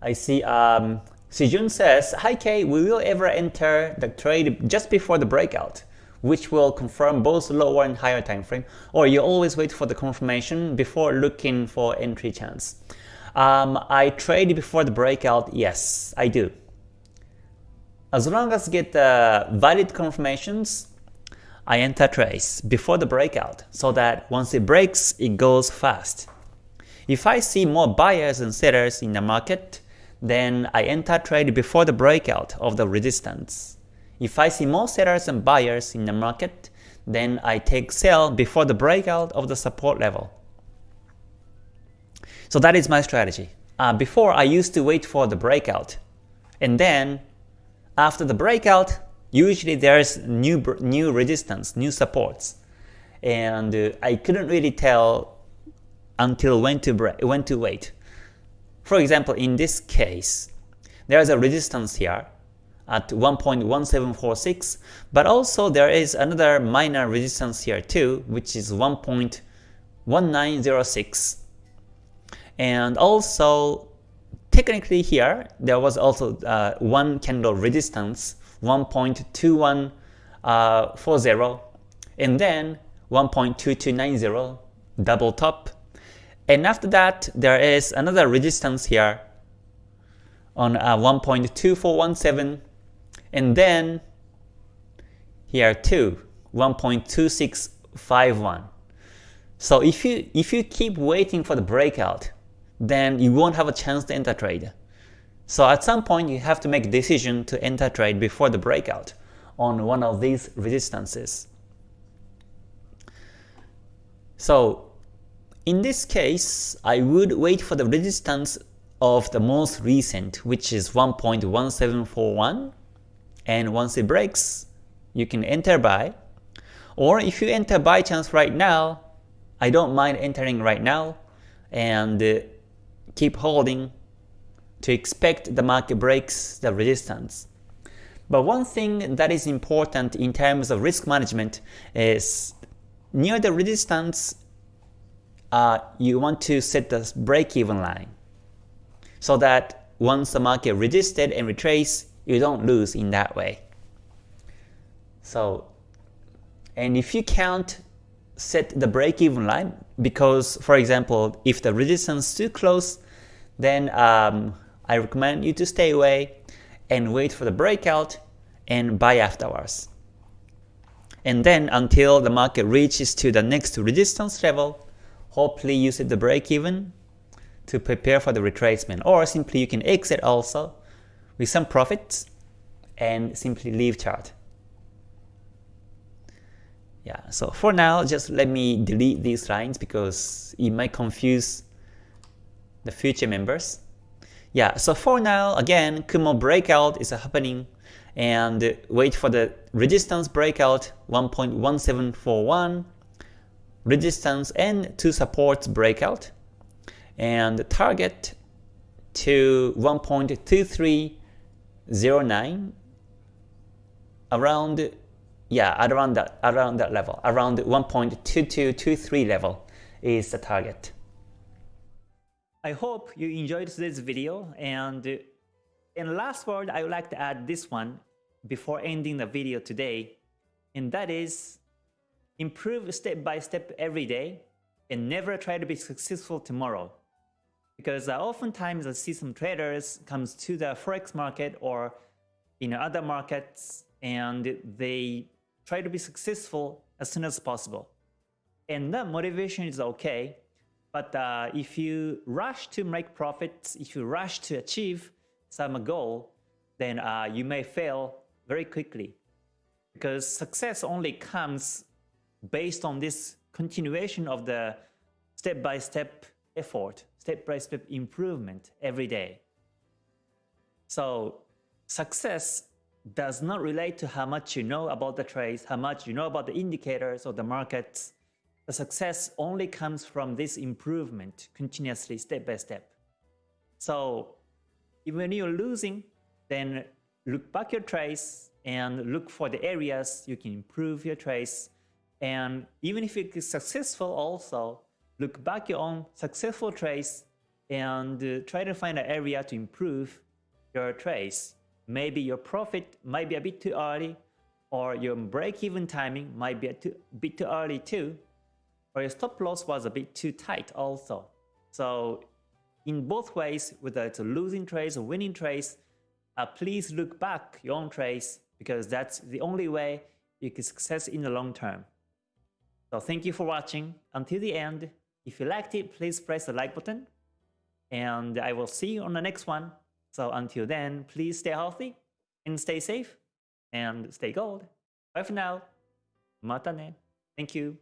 I see um, Sijun says, Hi Kay, we will ever enter the trade just before the breakout, which will confirm both lower and higher time frame, or you always wait for the confirmation before looking for entry chance. Um, I trade before the breakout, yes, I do. As long as get the valid confirmations, I enter trades before the breakout so that once it breaks, it goes fast. If I see more buyers and sellers in the market, then I enter trade before the breakout of the resistance. If I see more sellers and buyers in the market, then I take sell before the breakout of the support level. So that is my strategy. Uh, before I used to wait for the breakout, and then after the breakout, usually there's new new resistance, new supports, and uh, I couldn't really tell until when to when to wait. For example, in this case, there's a resistance here at 1.1746, but also there is another minor resistance here too, which is 1.1906. And also, technically here, there was also uh, one candle resistance, 1.2140, uh, and then 1.2290, double top, and after that, there is another resistance here on uh, 1.2417 and then here too 1.2651. So if you if you keep waiting for the breakout, then you won't have a chance to enter trade. So at some point you have to make a decision to enter trade before the breakout on one of these resistances. So in this case, I would wait for the resistance of the most recent, which is 1.1741, and once it breaks, you can enter buy. Or if you enter buy chance right now, I don't mind entering right now and uh, keep holding to expect the market breaks the resistance. But one thing that is important in terms of risk management is near the resistance uh, you want to set the break-even line so that once the market resisted and retrace, you don't lose in that way. So, and if you can't set the break-even line, because for example, if the resistance is too close, then um, I recommend you to stay away and wait for the breakout and buy afterwards. And then until the market reaches to the next resistance level, hopefully use it the break even to prepare for the retracement or simply you can exit also with some profits and simply leave chart. Yeah, so for now just let me delete these lines because it might confuse the future members. Yeah, so for now again Kumo breakout is happening and wait for the resistance breakout 1.1741 resistance and two supports breakout and target to 1.2309 around yeah around that around that level around 1.2223 level is the target. I hope you enjoyed this video and in last word I would like to add this one before ending the video today and that is Improve step by step every day and never try to be successful tomorrow. Because uh, oftentimes I see some traders comes to the forex market or in other markets and they try to be successful as soon as possible. And that motivation is okay, but uh, if you rush to make profits, if you rush to achieve some goal, then uh, you may fail very quickly. Because success only comes based on this continuation of the step-by-step -step effort, step-by-step -step improvement every day. So success does not relate to how much you know about the trades, how much you know about the indicators or the markets. The success only comes from this improvement continuously step by step. So even when you're losing, then look back your trades and look for the areas you can improve your trades and even if it is successful also, look back your own successful trades and uh, try to find an area to improve your trades. Maybe your profit might be a bit too early, or your break-even timing might be a too, bit too early too, or your stop loss was a bit too tight also. So in both ways, whether it's a losing trades or winning trades, uh, please look back your own trades because that's the only way you can success in the long term. So thank you for watching until the end. If you liked it, please press the like button and I will see you on the next one. So until then, please stay healthy and stay safe and stay gold. Bye for now. Mata ne. Thank you.